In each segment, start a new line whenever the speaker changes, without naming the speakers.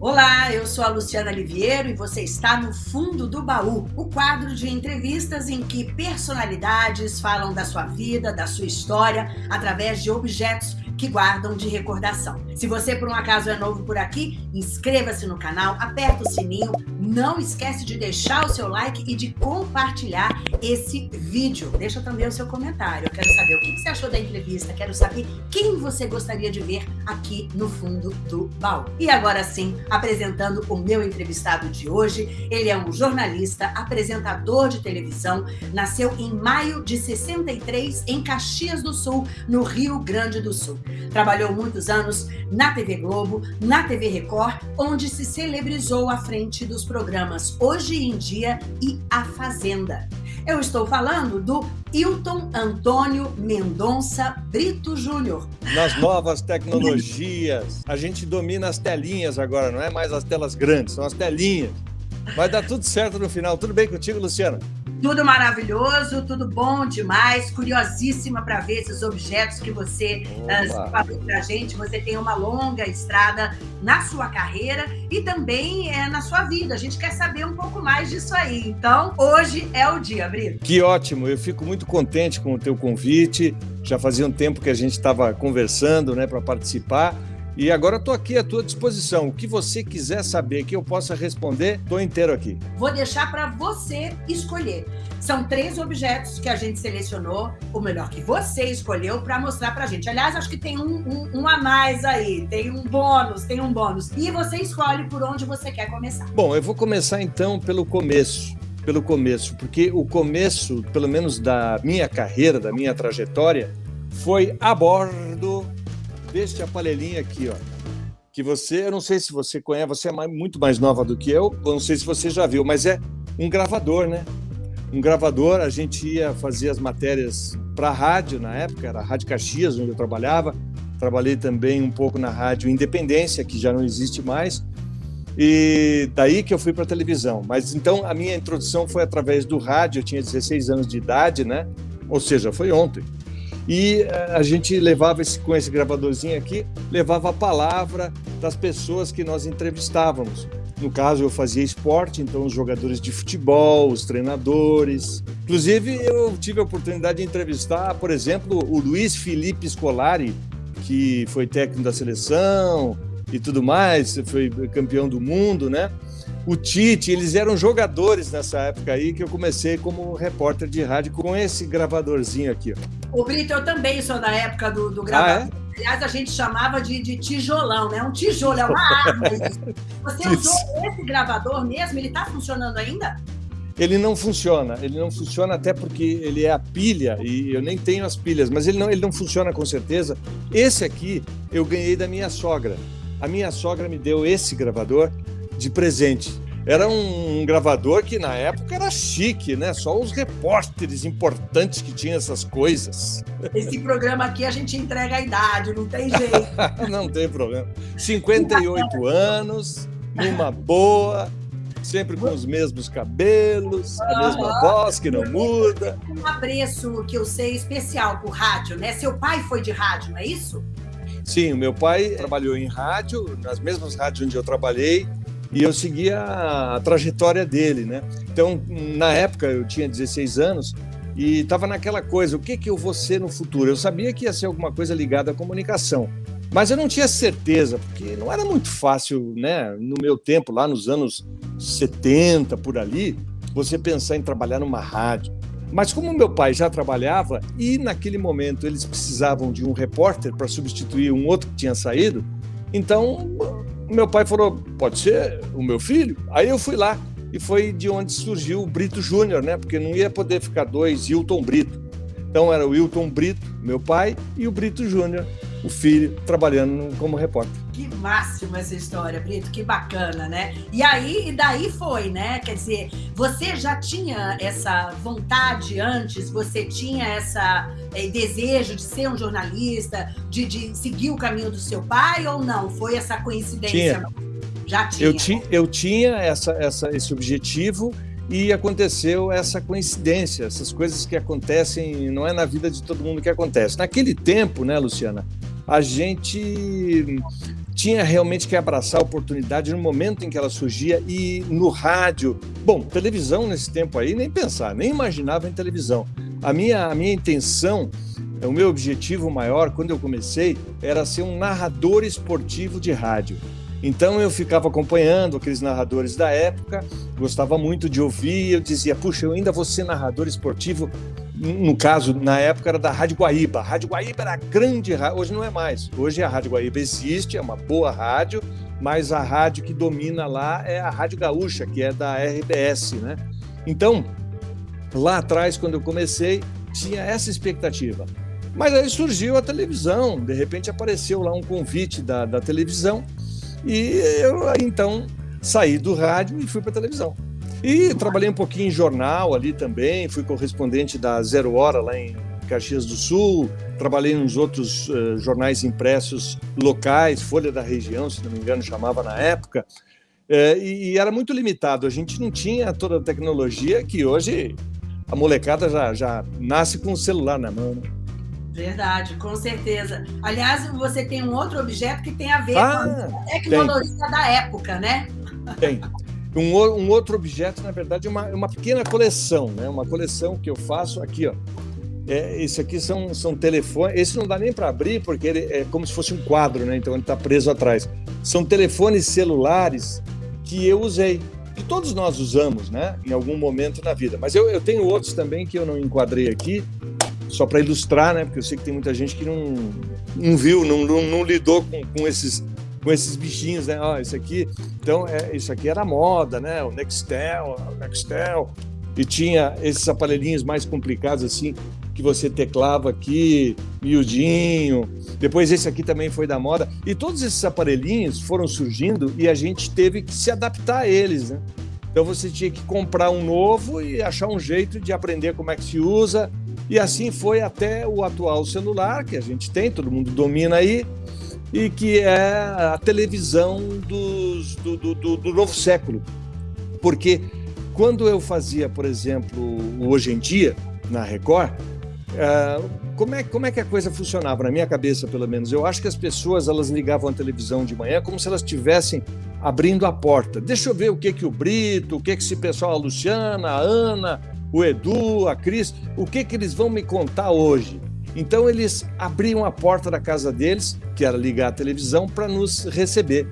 Olá, eu sou a Luciana Liviero e você está no Fundo do Baú, o quadro de entrevistas em que personalidades falam da sua vida, da sua história, através de objetos que guardam de recordação. Se você por um acaso é novo por aqui, inscreva-se no canal, aperta o sininho, não esquece de deixar o seu like e de compartilhar esse vídeo. Deixa também o seu comentário. Eu quero saber o que você achou da entrevista, quero saber quem você gostaria de ver aqui no fundo do baú. E agora sim, apresentando o meu entrevistado de hoje, ele é um jornalista, apresentador de televisão, nasceu em maio de 63 em Caxias do Sul, no Rio Grande do Sul. Trabalhou muitos anos na TV Globo, na TV Record, onde se celebrizou à frente dos programas Hoje em Dia e A Fazenda. Eu estou falando do Hilton Antônio Mendonça Brito Júnior.
Nas novas tecnologias, a gente domina as telinhas agora, não é mais as telas grandes, são as telinhas. Vai dar tudo certo no final. Tudo bem contigo, Luciana?
Tudo maravilhoso, tudo bom demais, curiosíssima para ver esses objetos que você uh, falou para a gente. Você tem uma longa estrada na sua carreira e também é, na sua vida. A gente quer saber um pouco mais disso aí. Então, hoje é o dia, Brito.
Que ótimo, eu fico muito contente com o teu convite. Já fazia um tempo que a gente estava conversando né, para participar. E agora estou aqui à tua disposição. O que você quiser saber que eu possa responder, estou inteiro aqui.
Vou deixar para você escolher. São três objetos que a gente selecionou, o melhor que você escolheu, para mostrar para a gente. Aliás, acho que tem um, um, um, a mais aí, tem um bônus, tem um bônus. E você escolhe por onde você quer começar.
Bom, eu vou começar então pelo começo. Pelo começo, porque o começo, pelo menos da minha carreira, da minha trajetória, foi a bordo deste aparelhinho aqui, ó. Que você, eu não sei se você conhece, você é muito mais nova do que eu, eu não sei se você já viu, mas é um gravador, né? Um gravador, a gente ia fazer as matérias para rádio na época, era a Rádio Caxias, onde eu trabalhava. Trabalhei também um pouco na Rádio Independência, que já não existe mais. E daí que eu fui para televisão. Mas então a minha introdução foi através do rádio, eu tinha 16 anos de idade, né? Ou seja, foi ontem. E eh, a gente levava esse, com esse gravadorzinho aqui, levava a palavra das pessoas que nós entrevistávamos. No caso, eu fazia esporte, então os jogadores de futebol, os treinadores. Inclusive, eu tive a oportunidade de entrevistar, por exemplo, o Luiz Felipe Scolari, que foi técnico da seleção e tudo mais, foi campeão do mundo, né? O Tite, eles eram jogadores nessa época aí que eu comecei como repórter de rádio com esse gravadorzinho aqui.
Ó. O Brito, eu também sou da época do, do gravador. Ah, é? Aliás, a gente chamava de, de, tijolão, né? Um tijolo, é uma arma. Você usou esse gravador mesmo? Ele está funcionando ainda?
Ele não funciona, ele não funciona até porque ele é a pilha e eu nem tenho as pilhas, mas ele não, ele não funciona com certeza. Esse aqui eu ganhei da minha sogra. A minha sogra me deu esse gravador de presente. Era um, gravador que na época era chique, né? Só os repórteres importantes que tinham essas coisas.
Esse programa aqui a gente entrega a idade, não tem jeito.
não tem problema. 58 anos, numa boa, sempre com os mesmos cabelos, a mesma voz que não muda.
Um apreço que eu sei especial por rádio, né? Seu pai foi de rádio, não é isso?
Sim, o meu pai trabalhou em rádio, nas mesmas rádios onde eu trabalhei, e eu seguia a trajetória dele, né? Então, na época, eu tinha 16 anos e estava naquela coisa, o que, que eu vou ser no futuro? Eu sabia que ia ser alguma coisa ligada à comunicação, mas eu não tinha certeza, porque não era muito fácil, né? No meu tempo, lá nos anos 70, por ali, você pensar em trabalhar numa rádio. Mas como meu pai já trabalhava e naquele momento eles precisavam de um repórter para substituir um outro que tinha saído, então meu pai falou: pode ser o meu filho? Aí eu fui lá. E foi de onde surgiu o Brito Júnior, né? Porque não ia poder ficar dois Hilton Brito. Então era o Hilton Brito, meu pai, e o Brito Júnior, o filho, trabalhando como repórter.
Que máximo essa história, Brito, que bacana, né? E aí, e daí foi, né? Quer dizer, você já tinha essa vontade antes, você tinha essa é, desejo de ser um jornalista, de, de seguir o caminho do seu pai ou não? Foi essa coincidência?
Tinha. Já tinha. Eu, ti, eu tinha essa, essa, esse objetivo e aconteceu essa coincidência, essas coisas que acontecem, não é na vida de todo mundo que acontece. Naquele tempo, né, Luciana, a gente tinha realmente que abraçar a oportunidade no momento em que ela surgia e no rádio. Bom, televisão nesse tempo aí, nem pensar, nem imaginava em televisão. A minha, a minha intenção, o meu objetivo maior, quando eu comecei, era ser um narrador esportivo de rádio. Então eu ficava acompanhando aqueles narradores da época, gostava muito de ouvir, eu dizia, puxa, eu ainda vou ser narrador esportivo no caso, na época era da Rádio Guaíba. A Rádio Guaíba era grande, hoje não é mais. Hoje a Rádio Guaíba existe, é uma boa rádio, mas a rádio que domina lá é a Rádio Gaúcha, que é da RBS, né? Então, lá atrás, quando eu comecei, tinha essa expectativa. Mas aí surgiu a televisão, de repente apareceu lá um convite da, da televisão e eu então saí do rádio e fui para televisão. E trabalhei um pouquinho em jornal ali também, fui correspondente da Zero Hora lá em Caxias do Sul, trabalhei nos outros uh, jornais impressos locais, Folha da Região, se não me engano, chamava na época, uh, e, e, era muito limitado. A gente não tinha toda a tecnologia que hoje a molecada já, já nasce com o celular na mão. Né?
Verdade, com certeza. Aliás, você tem um outro objeto que tem a ver ah, com a tecnologia tem. da época, né?
Tem. Um, um, outro objeto, na verdade, é uma, uma pequena coleção, né? Uma coleção que eu faço aqui, ó. É, esse aqui são, são telefones. Esse não dá nem para abrir, porque ele é como se fosse um quadro, né? Então ele está preso atrás. São telefones celulares que eu usei, que todos nós usamos, né? Em algum momento na vida. Mas eu, eu tenho outros também que eu não enquadrei aqui, só para ilustrar, né? Porque eu sei que tem muita gente que não, não viu, não, não, não lidou com, com esses com esses bichinhos, né? Ó, isso aqui, então, é, isso aqui era moda, né? O Nextel, o Nextel, e tinha esses aparelhinhos mais complicados assim, que você teclava aqui, miudinho. Depois esse aqui também foi da moda. E todos esses aparelhinhos foram surgindo e a gente teve que se adaptar a eles, né? Então você tinha que comprar um novo e achar um jeito de aprender como é que se usa. E assim foi até o atual celular que a gente tem, todo mundo domina aí e que é a televisão dos, do, do, do, do novo século. Porque quando eu fazia, por exemplo, Hoje em Dia, na Record, uh, como, é, como é que a coisa funcionava? Na minha cabeça, pelo menos. Eu acho que as pessoas elas ligavam a televisão de manhã como se elas estivessem abrindo a porta. Deixa eu ver o que que o Brito, o que que esse pessoal, a Luciana, a Ana, o Edu, a Cris, o que que eles vão me contar hoje? Então eles abriam a porta da casa deles, que era ligar a televisão, para nos receber.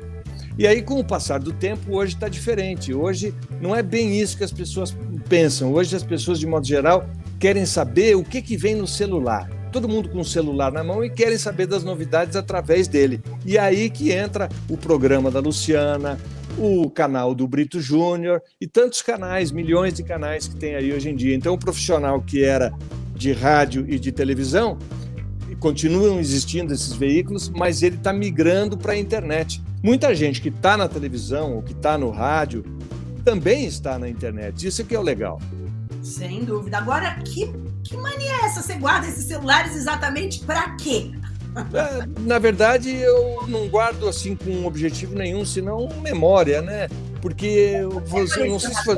E aí, com o passar do tempo, hoje está diferente. Hoje não é bem isso que as pessoas pensam. Hoje as pessoas, de modo geral, querem saber o que, que vem no celular. Todo mundo com o celular na mão e querem saber das novidades através dele. E aí que entra o programa da Luciana, o canal do Brito Júnior e tantos canais, milhões de canais que tem aí hoje em dia. Então, o profissional que era de rádio e de televisão, continuam existindo esses veículos, mas ele está migrando para a internet. Muita gente que está na televisão ou que está no rádio também está na internet. Isso que é o legal.
Sem dúvida. Agora, que, que mania é essa? Você guarda esses celulares exatamente para quê?
É, na verdade, eu não guardo assim com um objetivo nenhum, senão memória, né? Porque você,
não sei se foi...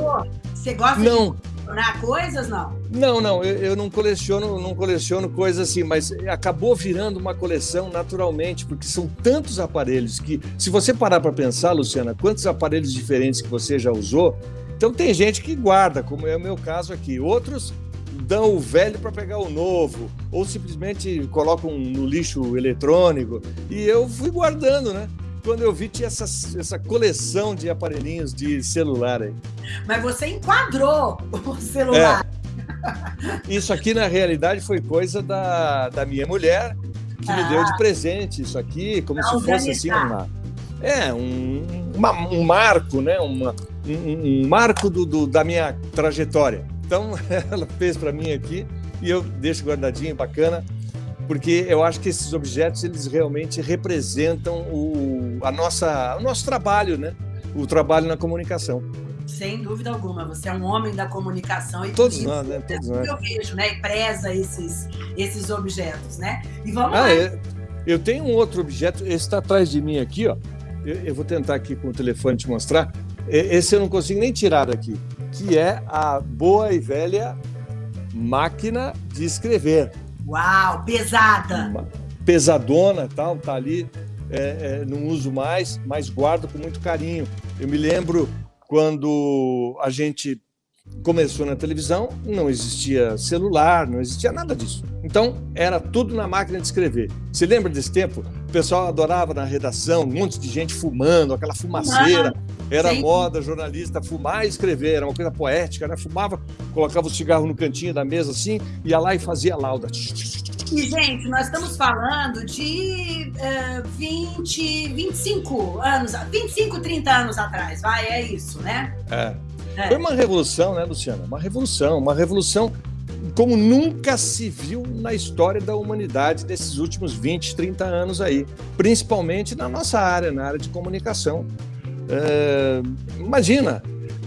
Você gosta não. de colecionar coisas, não?
Não, não, eu, eu, não coleciono, não coleciono coisas assim, mas acabou virando uma coleção naturalmente, porque são tantos aparelhos que, se você parar para pensar, Luciana, quantos aparelhos diferentes que você já usou, então tem gente que guarda, como é o meu caso aqui. Outros dão o velho para pegar o novo, ou simplesmente colocam no lixo eletrônico. E eu fui guardando, né? quando eu vi, tinha essa, essa coleção de aparelhinhos de celular aí.
Mas você enquadrou o celular.
É. Isso aqui, na realidade, foi coisa da, da minha mulher, que ah. me deu de ah. presente isso aqui, como se fosse assim uma. É, um, uma, um marco, né? Uma, um, um marco do, do, da minha trajetória. Então, ela fez para mim aqui e eu deixo guardadinho, bacana porque eu acho que esses objetos eles realmente representam o, a nossa, o nosso trabalho, né? O trabalho na comunicação.
Sem dúvida alguma, você é um homem da comunicação e
todos nós, né? Todos
nós. Eu vejo, né? E preza esses, esses objetos, né? E vamos ah, lá. É,
eu tenho um outro objeto, esse está atrás de mim aqui, ó. Eu, eu, vou tentar aqui com o telefone te mostrar. Esse eu não consigo nem tirar daqui, que é a boa e velha máquina de escrever.
Uau, pesada!
Uma pesadona tal, tá ali. é, é, não uso mais, mas guardo com muito carinho. Eu me lembro quando a gente começou na televisão, não existia celular, não existia nada disso. Então, era tudo na máquina de escrever. Você lembra desse tempo? O pessoal adorava na redação, um monte de gente fumando, aquela fumaceira. Era Sim. moda jornalista fumar e escrever, era uma coisa poética, né? Fumava, colocava o cigarro no cantinho da mesa assim, ia lá e fazia lauda.
E, gente, nós estamos falando de uh, 20, 25 anos, 25, 30 anos atrás, vai, é isso, né?
É. é. Foi uma revolução, né, Luciana? Uma revolução, uma revolução como nunca se viu na história da humanidade desses últimos 20, 30 anos aí, principalmente na nossa área, na área de comunicação. É, imagina,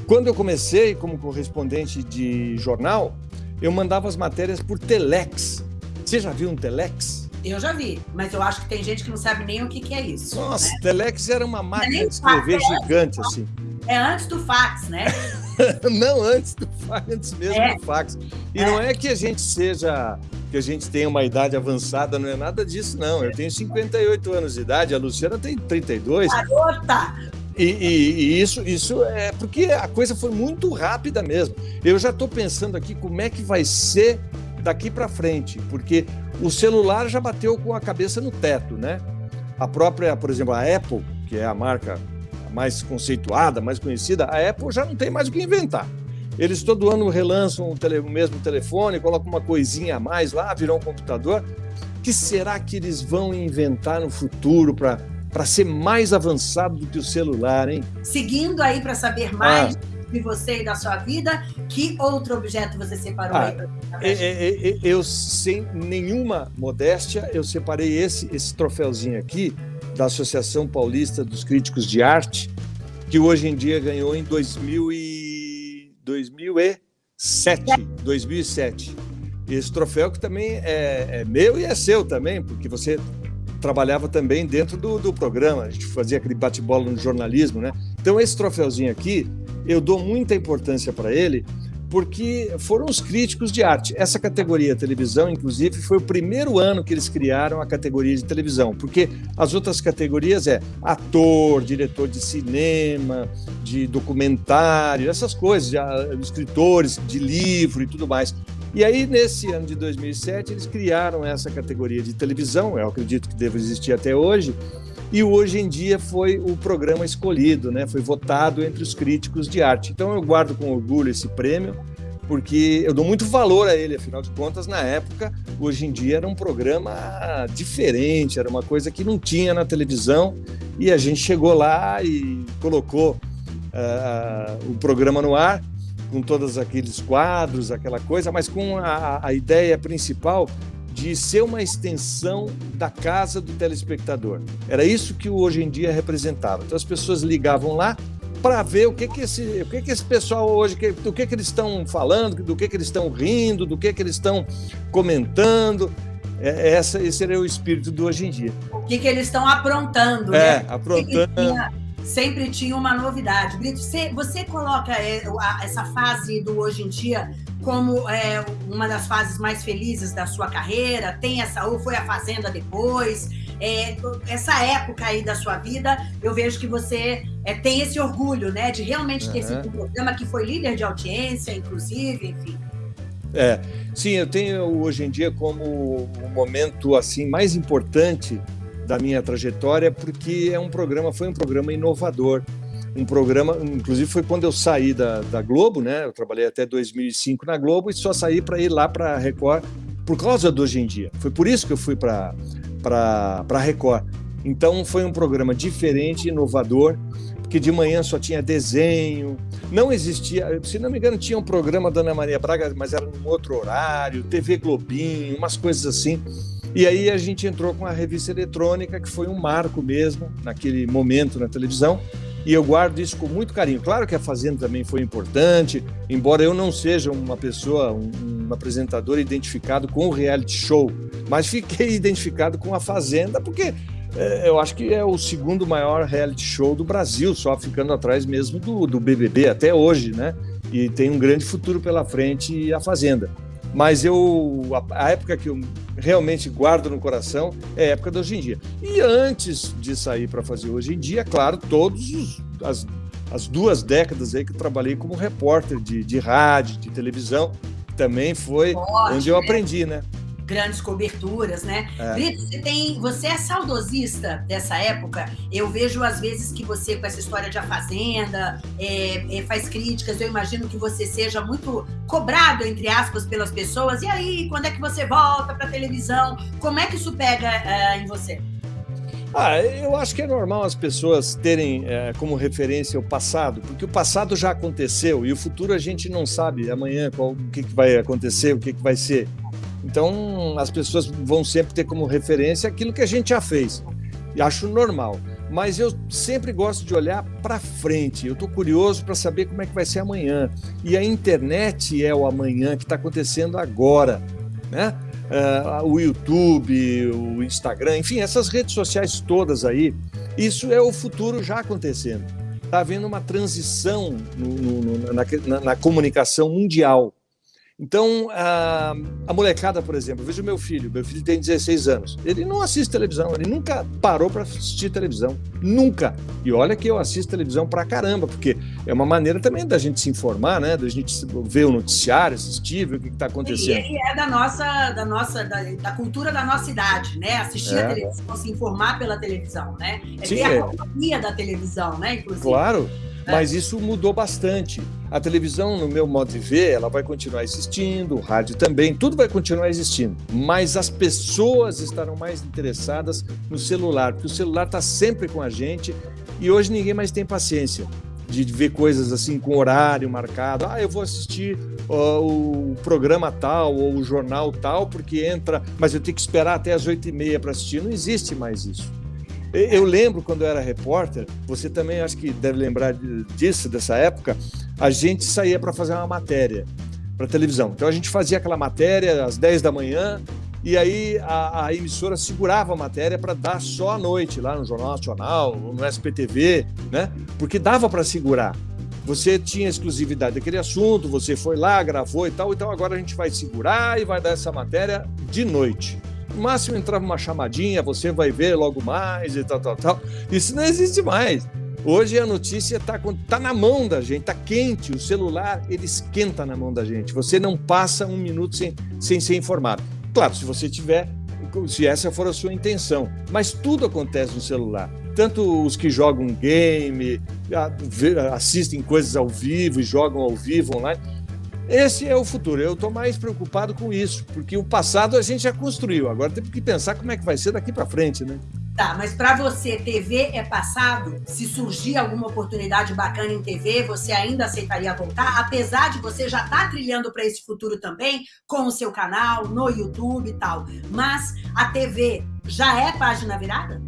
quando eu comecei como correspondente de jornal, eu mandava as matérias por telex. Você já viu um telex?
Eu já vi, mas eu acho que tem gente que não sabe nem o que, que é isso.
Nossa, né? telex era uma máquina de escrever fax, é gigante, é, assim.
É antes do fax, né?
não antes do fax, antes mesmo é. do fax. E é. não é que a gente seja, que a gente tenha uma idade avançada, não é nada disso, não. Eu tenho 58 anos de idade, a Luciana tem 32.
Garota!
E, e, e, isso, isso é porque a coisa foi muito rápida mesmo. Eu já estou pensando aqui como é que vai ser daqui para frente, porque o celular já bateu com a cabeça no teto, né? A própria, por exemplo, a Apple, que é a marca mais conceituada, mais conhecida, a Apple já não tem mais o que inventar. Eles todo ano relançam o, tele, o mesmo telefone, colocam uma coisinha a mais lá, virou um computador. O que será que eles vão inventar no futuro para para ser mais avançado do que o celular, hein?
Seguindo aí para saber mais ah. de você e da sua vida, que outro objeto você separou ah, aí para
é, é, é, Eu, sem nenhuma modéstia, eu separei esse, esse troféuzinho aqui da Associação Paulista dos Críticos de Arte, que hoje em dia ganhou em 2000 e... 2007. 2007. Esse troféu que também é, é meu e é seu também, porque você trabalhava também dentro do, do programa, a gente fazia aquele bate-bola no jornalismo, né? Então, esse troféuzinho aqui, eu dou muita importância para ele, porque foram os críticos de arte. Essa categoria televisão, inclusive, foi o primeiro ano que eles criaram a categoria de televisão, porque as outras categorias é ator, diretor de cinema, de documentário, essas coisas, de, escritores de livro e tudo mais. E aí, nesse ano de 2007, eles criaram essa categoria de televisão, eu acredito que deve existir até hoje, e hoje em dia foi o programa escolhido, né? foi votado entre os críticos de arte. Então eu guardo com orgulho esse prêmio, porque eu dou muito valor a ele, afinal de contas, na época, hoje em dia era um programa diferente, era uma coisa que não tinha na televisão, e a gente chegou lá e colocou uh, o programa no ar, com todos aqueles quadros, aquela coisa, mas com a, a ideia principal de ser uma extensão da casa do telespectador. Era isso que o Hoje em Dia representava. Então as pessoas ligavam lá para ver o que que esse, o que que esse pessoal hoje, do que que eles estão falando, do que que eles estão rindo, do que que eles estão comentando. É, essa, esse era o espírito do Hoje em Dia.
O que que eles estão aprontando,
é, né? aprontando
sempre tinha uma novidade. Brito, você, você coloca é, essa fase do hoje em dia como é, uma das fases mais felizes da sua carreira? Tem essa, ou foi a Fazenda depois? É, essa época aí da sua vida, eu vejo que você é, tem esse orgulho, né? De realmente ter uhum. sido um programa que foi líder de audiência, inclusive, enfim.
É, sim, eu tenho hoje em dia como o momento assim mais importante da minha trajetória, porque é um programa, foi um programa inovador. Um programa, inclusive foi quando eu saí da, da Globo, né? Eu trabalhei até 2005 na Globo e só saí para ir lá para Record por causa do Hoje em Dia. Foi por isso que eu fui para a Record. Então foi um programa diferente, inovador, porque de manhã só tinha desenho, não existia, se não me engano, tinha um programa da Ana Maria Braga, mas era num outro horário, TV Globinho, umas coisas assim. E aí a gente entrou com a revista eletrônica, que foi um marco mesmo naquele momento na televisão. E eu guardo isso com muito carinho. Claro que a Fazenda também foi importante, embora eu não seja uma pessoa, um, um apresentador identificado com o reality show, mas fiquei identificado com a Fazenda porque é, eu acho que é o segundo maior reality show do Brasil, só ficando atrás mesmo do, do BBB até hoje, né? E tem um grande futuro pela frente a Fazenda. Mas eu, a, a, época que eu realmente guardo no coração é a época de hoje em dia. E antes de sair para fazer hoje em dia, claro, todos as, as duas décadas aí que eu trabalhei como repórter de, de rádio, de televisão, também foi onde eu né? aprendi, né?
Grandes coberturas, né? É. Brito, você tem, você é saudosista dessa época? Eu vejo às vezes que você com essa história de a fazenda é, é, faz críticas. Eu imagino que você seja muito cobrado entre aspas pelas pessoas. E aí, quando é que você volta para televisão? Como é que isso pega é, em você?
Ah, eu acho que é normal as pessoas terem é, como referência o passado, porque o passado já aconteceu e o futuro a gente não sabe amanhã qual, o que, que vai acontecer, o que, que vai ser. Então, as pessoas vão sempre ter como referência aquilo que a gente já fez. E acho normal. Mas eu sempre gosto de olhar para frente. Eu estou curioso para saber como é que vai ser amanhã. E a internet é o amanhã que está acontecendo agora. Né? Uh, o YouTube, o Instagram, enfim, essas redes sociais todas aí, isso é o futuro já acontecendo. Está havendo uma transição no, no, na, na, na comunicação mundial. Então, a, a molecada, por exemplo, veja o meu filho, meu filho tem 16 anos, ele não assiste televisão, ele nunca parou para assistir televisão, nunca. E olha que eu assisto televisão pra caramba, porque é uma maneira também da gente se informar, né? Da gente ver o noticiário, assistir, ver o que está acontecendo.
E é da nossa, da nossa, da, da, cultura da nossa idade, né? Assistir é. a televisão, se informar pela televisão, né? É Sim, ter a é. companhia da televisão, né?
Inclusive. Claro. Mas isso mudou bastante. A televisão, no meu modo de ver, ela vai continuar existindo, o rádio também, tudo vai continuar existindo. Mas as pessoas estarão mais interessadas no celular, porque o celular está sempre com a gente e hoje ninguém mais tem paciência de ver coisas assim com horário marcado. Ah, eu vou assistir uh, o programa tal ou o jornal tal, porque entra, mas eu tenho que esperar até as oito e meia para assistir. Não existe mais isso. Eu lembro quando eu era repórter, você também acho que deve lembrar disso, dessa época, a gente saía para fazer uma matéria para televisão. Então a gente fazia aquela matéria às 10 da manhã e aí a, a emissora segurava a matéria para dar só à noite lá no Jornal Nacional, no SPTV, né? Porque dava para segurar. Você tinha exclusividade daquele assunto, você foi lá, gravou e tal, então agora a gente vai segurar e vai dar essa matéria de noite. Máximo entrava uma chamadinha, você vai ver logo mais e tal, tal, tal. Isso não existe mais. Hoje a notícia está tá na mão da gente, está quente. O celular ele esquenta na mão da gente. Você não passa um minuto sem, sem ser informado. Claro, se você tiver, se essa for a sua intenção. Mas tudo acontece no celular. Tanto os que jogam game, assistem coisas ao vivo e jogam ao vivo online. Esse é o futuro. Eu estou mais preocupado com isso, porque o passado a gente já construiu. Agora temos que pensar como é que vai ser daqui para frente, né?
Tá, mas para você, TV é passado? Se surgir alguma oportunidade bacana em TV, você ainda aceitaria voltar? Apesar de você já estar tá trilhando para esse futuro também, com o seu canal, no YouTube e tal. Mas a TV já é página virada?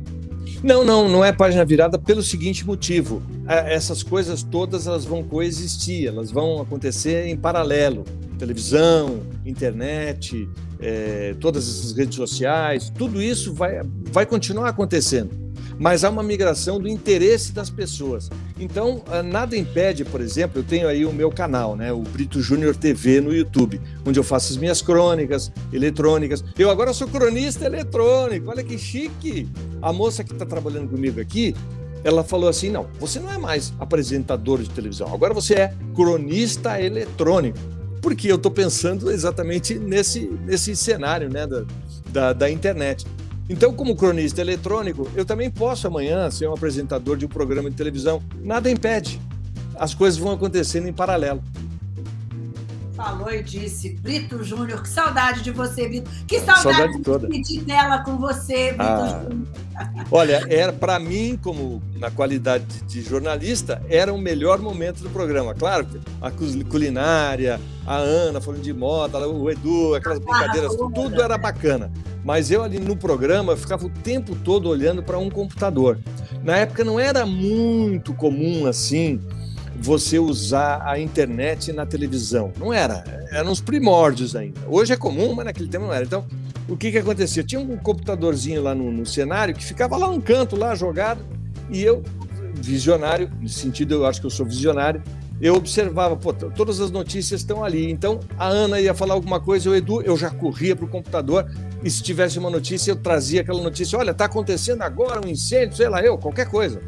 Não, não, não é página virada pelo seguinte motivo. É, essas coisas todas elas vão coexistir, elas vão acontecer em paralelo. Televisão, internet, é, todas essas redes sociais, tudo isso vai, vai continuar acontecendo mas há uma migração do interesse das pessoas. Então, ah, nada impede, por exemplo, eu tenho aí o meu canal, né, o Brito Júnior TV no YouTube, onde eu faço as minhas crônicas eletrônicas. Eu agora sou cronista eletrônico, olha que chique! A moça que está trabalhando comigo aqui, ela falou assim: não, você não é mais apresentador de televisão, agora você é cronista eletrônico. Porque eu estou pensando exatamente nesse, nesse cenário né, da, da, da internet. Então, como cronista eletrônico, eu também posso amanhã ser um apresentador de um programa de televisão. Nada impede. As coisas vão acontecendo em paralelo.
Falou e disse, Brito Júnior, que saudade de você, Brito. Que saudade, saudade de dividir dela com você, Brito ah, Júnior.
Olha, era para mim, como na qualidade de jornalista, era o melhor momento do programa. Claro, a culinária, a Ana falando de moda, o Edu, aquelas brincadeiras, tudo era bacana. Mas eu ali no programa ficava o tempo todo olhando para um computador. Na época não era muito comum assim você usar a internet na televisão. Não era, eram os primórdios ainda. Hoje é comum, mas naquele tempo não era. Então, o que que acontecia? Tinha um computadorzinho lá no, no cenário que ficava lá um canto, lá jogado, e eu, visionário, nesse sentido eu acho que eu sou visionário, eu observava, pô, todas as notícias estão ali. Então, a Ana ia falar alguma coisa, o Edu, eu já corria para o computador e se tivesse uma notícia, eu trazia aquela notícia. Olha, está acontecendo agora um incêndio, sei lá, eu, qualquer coisa.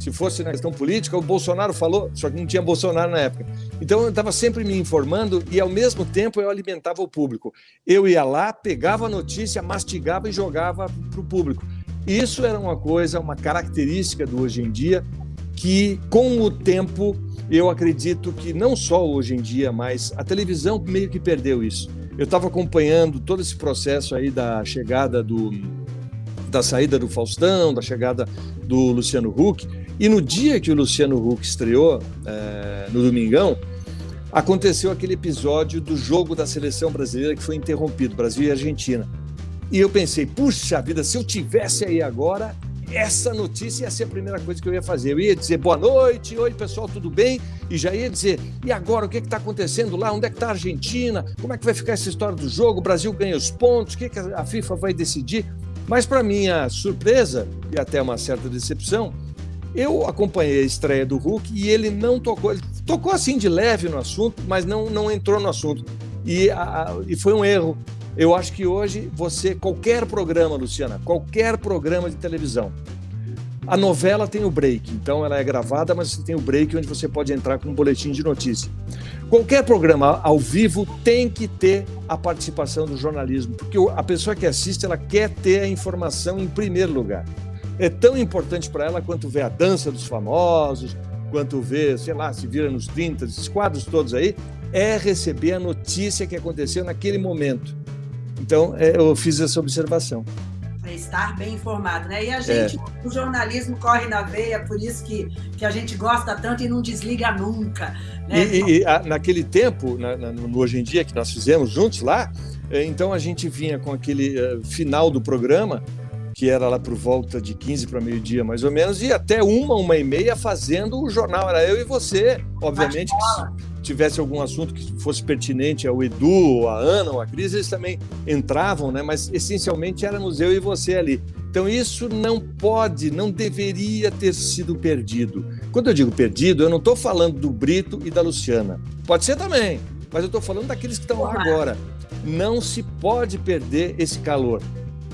Se fosse na questão política, o Bolsonaro falou, só que não tinha Bolsonaro na época. Então, eu estava sempre me informando e, ao mesmo tempo, eu alimentava o público. Eu ia lá, pegava a notícia, mastigava e jogava para o público. Isso era uma coisa, uma característica do hoje em dia, que, com o tempo, eu acredito que não só hoje em dia, mas a televisão meio que perdeu isso. Eu estava acompanhando todo esse processo aí da chegada do da saída do Faustão, da chegada do Luciano Huck, e no dia que o Luciano Huck estreou, é, no Domingão, aconteceu aquele episódio do jogo da seleção brasileira que foi interrompido, Brasil e Argentina. E eu pensei, puxa vida, se eu tivesse aí agora, essa notícia ia ser a primeira coisa que eu ia fazer. Eu ia dizer boa noite, oi pessoal, tudo bem? E já ia dizer, e agora o que está acontecendo lá? Onde é que está a Argentina? Como é que vai ficar essa história do jogo? O Brasil ganha os pontos? O que, que a FIFA vai decidir? Mas para minha surpresa e até uma certa decepção, eu acompanhei a estreia do Hulk e ele não tocou, ele tocou assim de leve no assunto, mas não, não entrou no assunto. E, a, e foi um erro eu acho que hoje você, qualquer programa, Luciana, qualquer programa de televisão, a novela tem o break, então ela é gravada, mas você tem o break onde você pode entrar com um boletim de notícia. Qualquer programa ao vivo tem que ter a participação do jornalismo, porque a pessoa que assiste ela quer ter a informação em primeiro lugar. É tão importante para ela quanto ver a dança dos famosos, quanto ver, sei lá, se vira nos 30, esses quadros todos aí, é receber a notícia que aconteceu naquele momento. Então, é, eu fiz essa observação.
É estar bem informado, né? E a gente, é. o jornalismo corre na veia, por isso que, que a gente gosta tanto e não desliga nunca. Né?
E, e a, naquele tempo, na, na, no Hoje em Dia, que nós fizemos juntos lá, é, então a gente vinha com aquele uh, final do programa, que era lá por volta de 15 para meio-dia, mais ou menos, e até uma, uma e meia fazendo o jornal. Era eu e você, obviamente tivesse algum assunto que fosse pertinente ao Edu, a Ana, ou a Cris, eles também entravam, né? mas essencialmente éramos eu e você ali. Então isso não pode, não deveria ter sido perdido. Quando eu digo perdido, eu não estou falando do Brito e da Luciana. Pode ser também, mas eu estou falando daqueles que estão lá agora. Não se pode perder esse calor.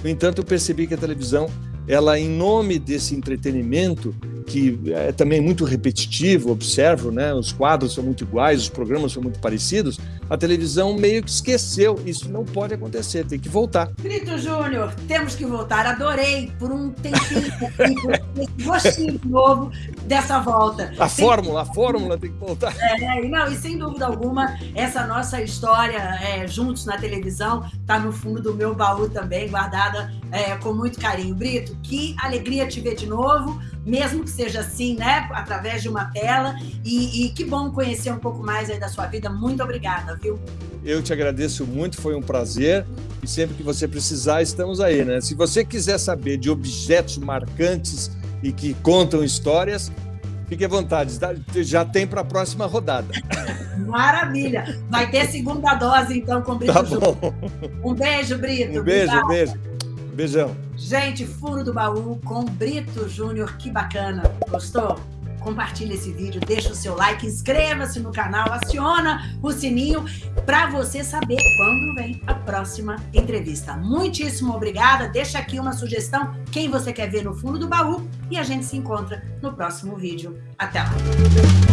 No entanto, eu percebi que a televisão, ela em nome desse entretenimento, que é também muito repetitivo, observo, né? Os quadros são muito iguais, os programas são muito parecidos. A televisão meio que esqueceu. Isso não pode acontecer, tem que voltar.
Brito Júnior, temos que voltar. Adorei por um tempinho esse gostinho novo dessa volta.
A fórmula, a fórmula tem que voltar.
É, não, e sem dúvida alguma, essa nossa história é, juntos na televisão está no fundo do meu baú também, guardada é, com muito carinho. Brito, que alegria te ver de novo mesmo que seja assim, né, através de uma tela. E, e, que bom conhecer um pouco mais aí da sua vida. Muito obrigada, viu?
Eu te agradeço muito, foi um prazer. E sempre que você precisar, estamos aí, né? Se você quiser saber de objetos marcantes e que contam histórias, fique à vontade, tá? já tem para a próxima rodada.
Maravilha! Vai ter segunda dose, então, com o Brito tá bom. Um beijo, Brito.
Um beijo, um beijo. Beijão.
Gente, Furo do Baú com Brito Júnior, que bacana. Gostou? Compartilhe esse vídeo, deixa o seu like, inscreva-se no canal, aciona o sininho para você saber quando vem a próxima entrevista. Muitíssimo obrigada. Deixa aqui uma sugestão, quem você quer ver no fundo do baú e a gente se encontra no próximo vídeo. Até lá!